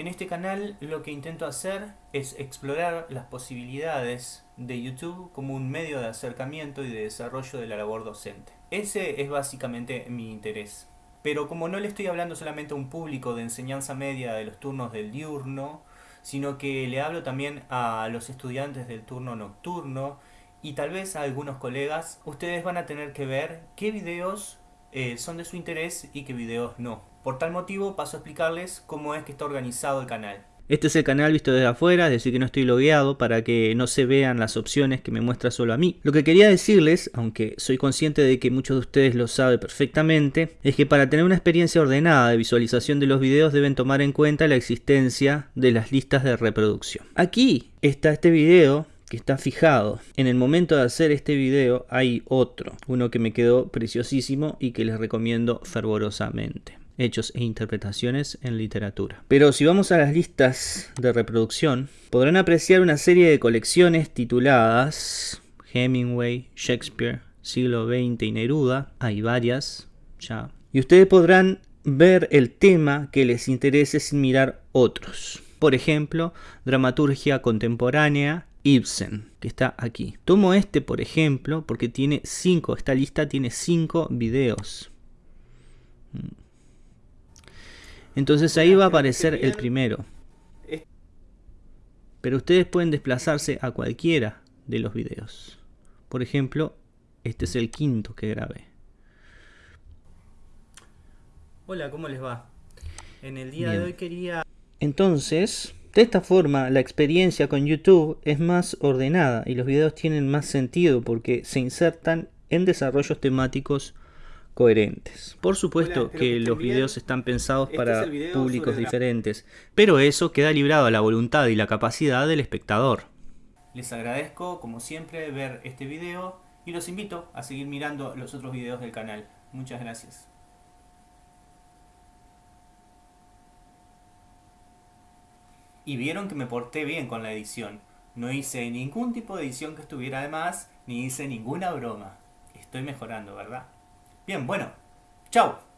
En este canal lo que intento hacer es explorar las posibilidades de YouTube como un medio de acercamiento y de desarrollo de la labor docente. Ese es básicamente mi interés. Pero como no le estoy hablando solamente a un público de enseñanza media de los turnos del diurno, sino que le hablo también a los estudiantes del turno nocturno y tal vez a algunos colegas, ustedes van a tener que ver qué videos eh, son de su interés y qué videos no. Por tal motivo paso a explicarles cómo es que está organizado el canal. Este es el canal visto desde afuera, es decir que no estoy logueado para que no se vean las opciones que me muestra solo a mí. Lo que quería decirles, aunque soy consciente de que muchos de ustedes lo saben perfectamente, es que para tener una experiencia ordenada de visualización de los videos deben tomar en cuenta la existencia de las listas de reproducción. Aquí está este video que está fijado. En el momento de hacer este video hay otro, uno que me quedó preciosísimo y que les recomiendo fervorosamente hechos e interpretaciones en literatura. Pero si vamos a las listas de reproducción, podrán apreciar una serie de colecciones tituladas Hemingway, Shakespeare, siglo XX y Neruda. Hay varias ya. Y ustedes podrán ver el tema que les interese sin mirar otros. Por ejemplo, dramaturgia contemporánea, Ibsen, que está aquí. Tomo este, por ejemplo, porque tiene 5, esta lista tiene 5 videos. Entonces ahí va a aparecer el primero. Pero ustedes pueden desplazarse a cualquiera de los videos. Por ejemplo, este es el quinto que grabé. Hola, ¿cómo les va? En el día de hoy quería... Entonces, de esta forma la experiencia con YouTube es más ordenada y los videos tienen más sentido porque se insertan en desarrollos temáticos coherentes. Por supuesto que los videos están pensados este para públicos diferentes, pero eso queda librado a la voluntad y la capacidad del espectador. Les agradezco, como siempre, ver este video y los invito a seguir mirando los otros videos del canal. Muchas gracias. Y vieron que me porté bien con la edición. No hice ningún tipo de edición que estuviera de más, ni hice ninguna broma. Estoy mejorando, ¿verdad? Bien, bueno. Chao.